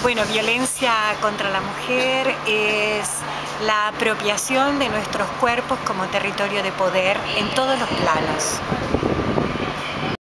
Bueno, violencia contra la mujer es la apropiación de nuestros cuerpos como territorio de poder en todos los planos.